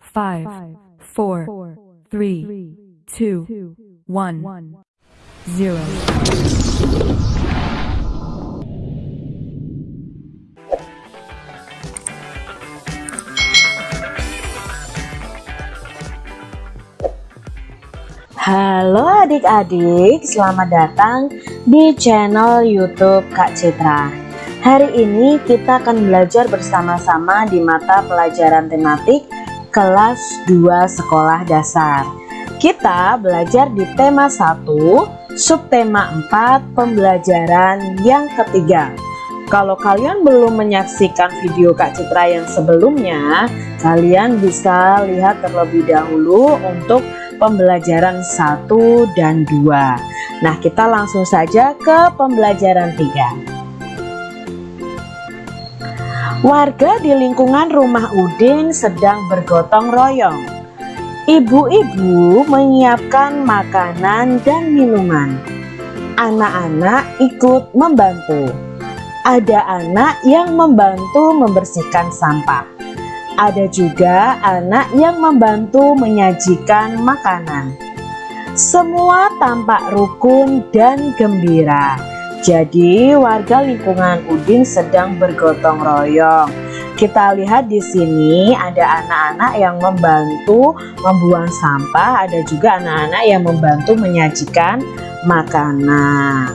five, four, three, two, one, zero. Halo adik-adik, selamat datang di channel YouTube Kak Citra. Hari ini kita akan belajar bersama-sama di mata pelajaran tematik kelas 2 sekolah dasar. Kita belajar di tema 1, subtema 4, pembelajaran yang ketiga. Kalau kalian belum menyaksikan video Kak Citra yang sebelumnya, kalian bisa lihat terlebih dahulu untuk pembelajaran 1 dan 2 Nah kita langsung saja ke pembelajaran 3 Warga di lingkungan rumah Udin sedang bergotong royong Ibu-ibu menyiapkan makanan dan minuman Anak-anak ikut membantu Ada anak yang membantu membersihkan sampah ada juga anak yang membantu menyajikan makanan. Semua tampak rukun dan gembira. Jadi warga lingkungan Udin sedang bergotong royong. Kita lihat di sini ada anak-anak yang membantu membuang sampah, ada juga anak-anak yang membantu menyajikan makanan.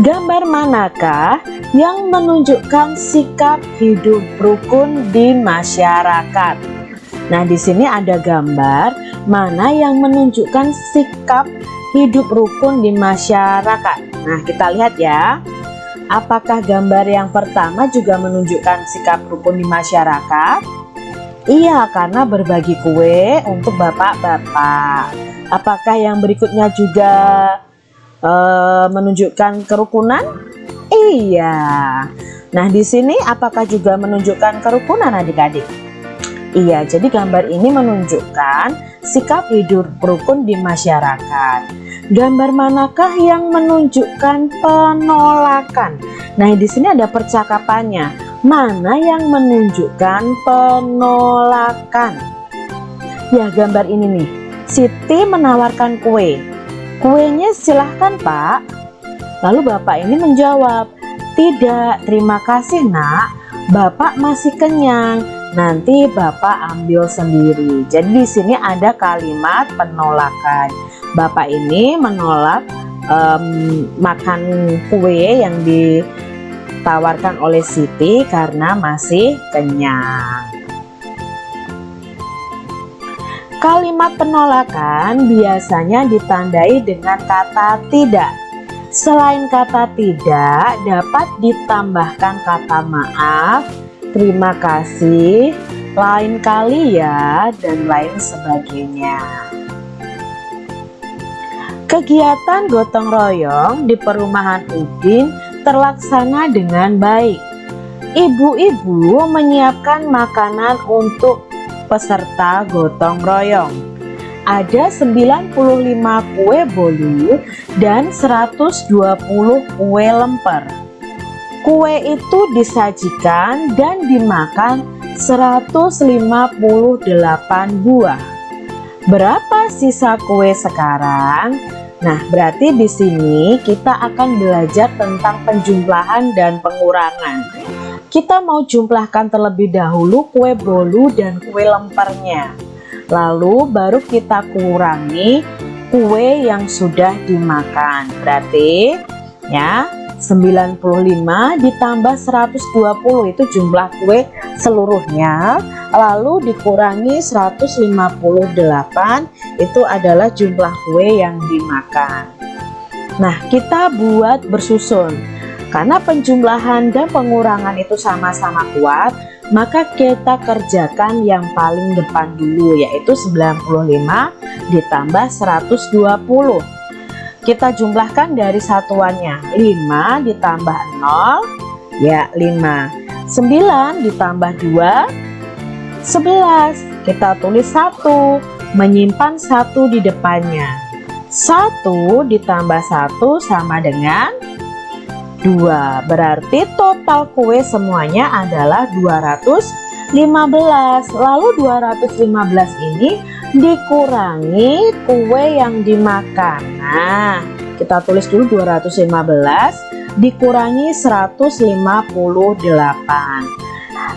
Gambar manakah yang menunjukkan sikap hidup rukun di masyarakat? Nah, di sini ada gambar mana yang menunjukkan sikap hidup rukun di masyarakat. Nah, kita lihat ya. Apakah gambar yang pertama juga menunjukkan sikap rukun di masyarakat? Iya, karena berbagi kue untuk bapak-bapak. Apakah yang berikutnya juga uh, menunjukkan kerukunan? Iya. Nah, di sini apakah juga menunjukkan kerukunan adik-adik? Iya, jadi gambar ini menunjukkan sikap hidup rukun di masyarakat. Gambar manakah yang menunjukkan penolakan? Nah, di sini ada percakapannya. Mana yang menunjukkan penolakan? Ya, gambar ini nih. Siti menawarkan kue Kuenya silahkan pak Lalu bapak ini menjawab Tidak terima kasih nak Bapak masih kenyang Nanti bapak ambil sendiri. Jadi di sini ada kalimat penolakan. Bapak ini menolak um, makan kue yang ditawarkan oleh Siti karena masih kenyang. Kalimat penolakan biasanya ditandai dengan kata tidak. Selain kata tidak, dapat ditambahkan kata maaf, terima kasih, lain kali ya, dan lain sebagainya. Kegiatan gotong royong di perumahan Udin terlaksana dengan baik. Ibu-ibu menyiapkan makanan untuk peserta gotong royong. Ada 95 kue bolu dan 120 kue lemper. Kue itu disajikan dan dimakan 158 buah. Berapa sisa kue sekarang? Nah, berarti di sini kita akan belajar tentang penjumlahan dan pengurangan kita mau jumlahkan terlebih dahulu kue bolu dan kue lempernya lalu baru kita kurangi kue yang sudah dimakan berarti ya 95 ditambah 120 itu jumlah kue seluruhnya. Lalu dikurangi 158 itu adalah jumlah kue yang dimakan. Nah kita buat bersusun. Karena penjumlahan dan pengurangan itu sama-sama kuat, maka kita kerjakan yang paling depan dulu yaitu 95 ditambah 120. Kita jumlahkan dari satuannya 5 ditambah 0 ya 5. 9 ditambah 2 11. Kita tulis 1 menyimpan 1 di depannya. 1 ditambah 1 sama dengan 2 berarti total kue semuanya adalah 220 15 lalu 215 ini dikurangi kue yang dimakan. Nah kita tulis dulu 215 dikurangi 158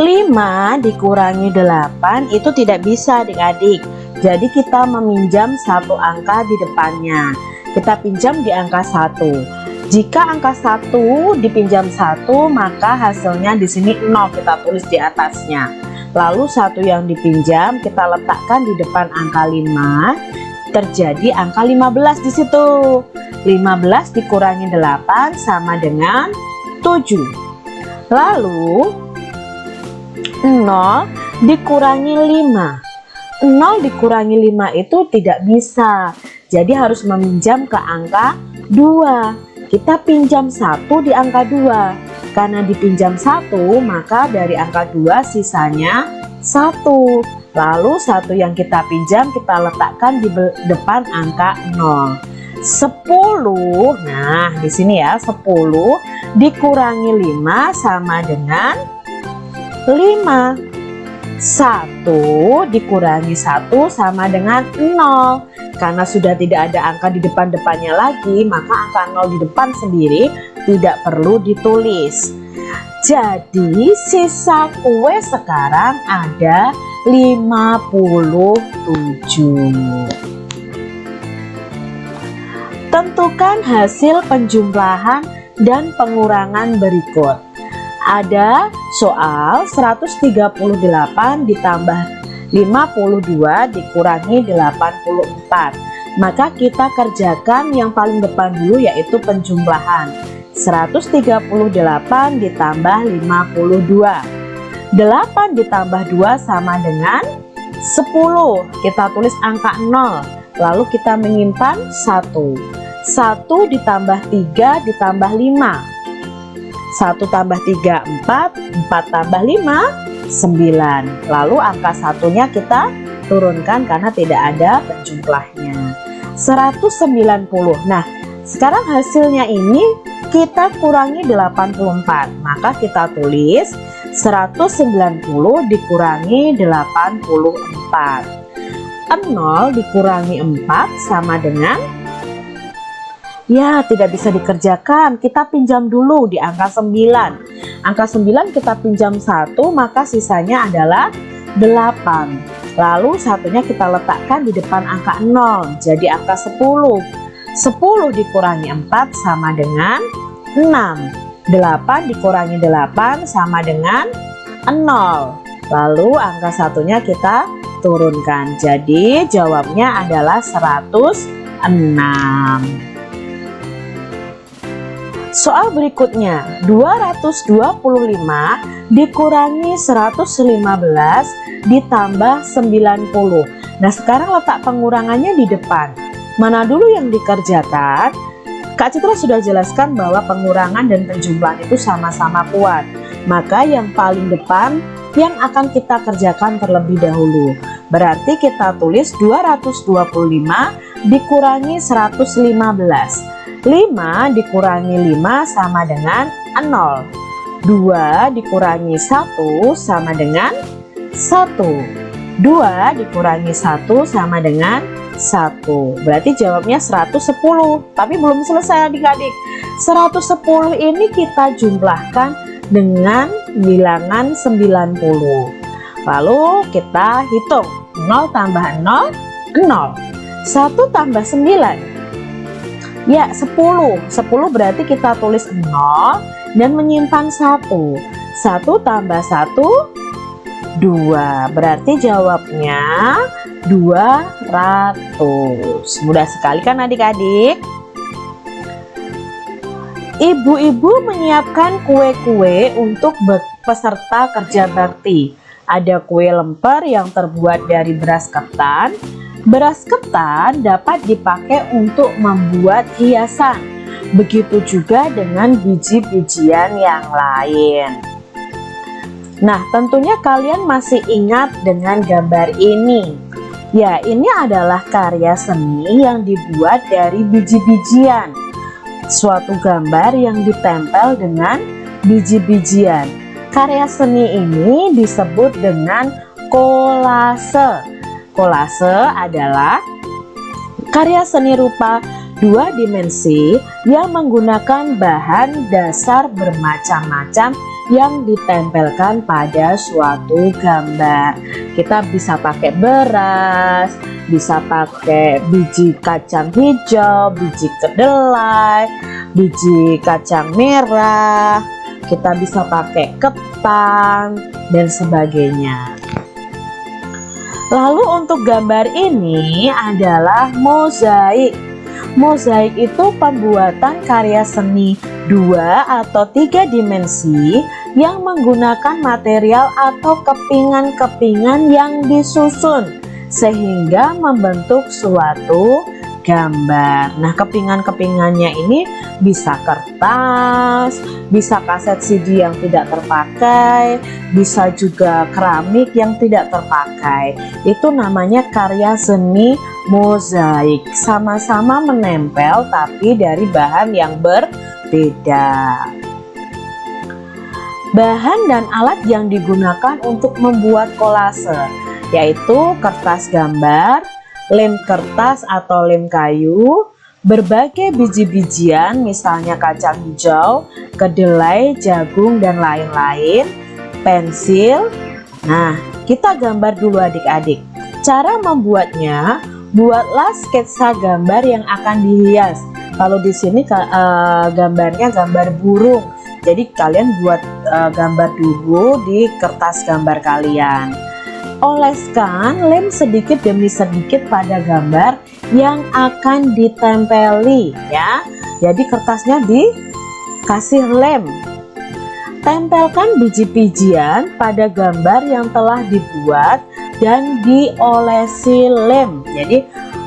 5 dikurangi 8 itu tidak bisa adik-adik. Jadi kita meminjam satu angka di depannya. Kita pinjam di angka 1 jika angka 1 dipinjam satu maka hasilnya di sini 0 kita tulis di atasnya lalu satu yang dipinjam kita letakkan di depan angka 5 terjadi angka 15 di situ. 15 dikurangi 8 sama dengan 7 lalu 0 dikurangi 5 0 dikurangi 5 itu tidak bisa. Jadi harus meminjam ke angka 2 kita pinjam satu di angka 2 karena dipinjam satu maka dari angka 2 sisanya satu. Lalu satu yang kita pinjam kita letakkan di depan angka 0 10 nah di sini ya 10 dikurangi 5 sama dengan 5 1 dikurangi 1 sama dengan 0 karena sudah tidak ada angka di depan-depannya lagi maka angka 0 di depan sendiri tidak perlu ditulis jadi sisa kue sekarang ada 57 Tentukan hasil penjumlahan dan pengurangan berikut. Ada soal 138 ditambah 52 dikurangi 84. Maka kita kerjakan yang paling depan dulu yaitu penjumlahan. 138 ditambah 52. 8 ditambah 2 sama dengan 10. Kita tulis angka 0 lalu kita menyimpan 1 1 ditambah 3 ditambah 5 1 tambah 3 4 4 tambah 5 9 lalu angka satunya kita turunkan karena tidak ada penjumlahnya. 190 nah sekarang hasilnya ini kita kurangi 84 maka kita tulis 190 dikurangi 84 0 dikurangi 4 sama dengan? Ya tidak bisa dikerjakan. Kita pinjam dulu di angka 9 angka 9 kita pinjam 1 maka sisanya adalah 8 lalu satunya kita letakkan di depan angka 0 jadi angka 10 10 dikurangi 4 sama dengan 6 8 dikurangi 8 sama dengan 0 lalu angka satunya kita turunkan. Jadi jawabnya adalah 106 soal berikutnya 225 dikurangi 115 ditambah 90 nah sekarang letak pengurangannya di depan mana dulu yang dikerjakan Kak Citra sudah jelaskan bahwa pengurangan dan penjumlahan itu sama-sama kuat maka yang paling depan yang akan kita kerjakan terlebih dahulu. Berarti kita tulis 225 dikurangi 115. 5 dikurangi 5 sama dengan 0. 2 dikurangi 1 sama dengan 1. 2 dikurangi 1 sama dengan 1. Berarti jawabnya 110. Tapi belum selesai adik-adik. 110 ini kita jumlahkan dengan bilangan 90 lalu kita hitung. 0 tambah 0 0 1 tambah 9 ya 10 10 berarti kita tulis 0 dan menyimpan 1 1 tambah 1 2 berarti jawabnya 200 mudah sekali kan adik-adik Ibu-ibu menyiapkan kue-kue untuk peserta kerja bakti. Ada kue lemper yang terbuat dari beras ketan. Beras ketan dapat dipakai untuk membuat hiasan. Begitu juga dengan biji-bijian yang lain. Nah, tentunya kalian masih ingat dengan gambar ini. Ya, ini adalah karya seni yang dibuat dari biji-bijian suatu gambar yang ditempel dengan biji-bijian. Karya seni ini disebut dengan kolase. Kolase adalah karya seni rupa dua dimensi yang menggunakan bahan dasar bermacam-macam yang ditempelkan pada suatu gambar. Kita bisa pakai beras, bisa pakai biji kacang hijau, biji kedelai, biji kacang merah, kita bisa pakai ketan dan sebagainya. Lalu untuk gambar ini adalah mozaik. Mozaik itu pembuatan karya seni dua atau tiga dimensi yang menggunakan material atau kepingan-kepingan yang disusun sehingga membentuk suatu gambar. Nah, kepingan-kepingannya ini bisa kertas, bisa kaset CD yang tidak terpakai, bisa juga keramik yang tidak terpakai. Itu namanya karya seni mozaik. Sama-sama menempel tapi dari bahan yang berbeda. Bahan dan alat yang digunakan untuk membuat kolase yaitu kertas gambar, lem kertas atau lem kayu, berbagai biji-bijian misalnya kacang hijau, kedelai, jagung, dan lain-lain, pensil. Nah, kita gambar dulu adik-adik. Cara membuatnya, buatlah sketsa gambar yang akan dihias. Kalau di sini uh, gambarnya gambar burung. Jadi kalian buat uh, gambar dulu di kertas gambar kalian. Oleskan lem sedikit demi sedikit pada gambar yang akan ditempeli ya. Jadi kertasnya dikasih lem. Tempelkan biji-bijian pada gambar yang telah dibuat dan diolesi lem. Jadi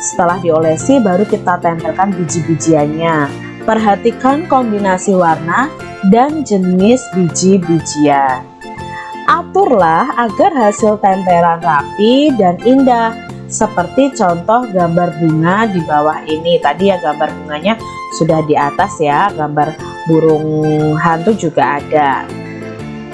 setelah diolesi baru kita tempelkan biji-bijiannya. Perhatikan kombinasi warna dan jenis biji-bijian. Aturlah agar hasil tempelan rapi dan indah seperti contoh gambar bunga di bawah ini tadi ya gambar bunganya sudah di atas ya gambar burung hantu juga ada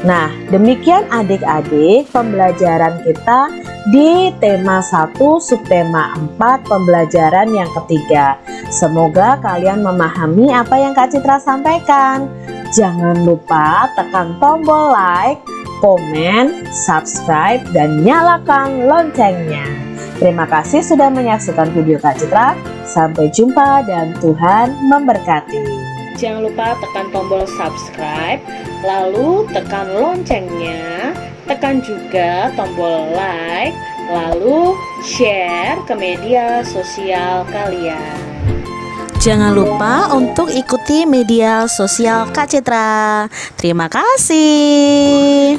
Nah demikian adik-adik pembelajaran kita di tema 1 subtema 4 pembelajaran yang ketiga Semoga kalian memahami apa yang Kak Citra sampaikan Jangan lupa tekan tombol like komen, subscribe, dan nyalakan loncengnya. Terima kasih sudah menyaksikan video Kak Citra. Sampai jumpa dan Tuhan memberkati. Jangan lupa tekan tombol subscribe, lalu tekan loncengnya, tekan juga tombol like, lalu share ke media sosial kalian. Jangan lupa untuk ikuti media sosial Kak Citra. Terima kasih.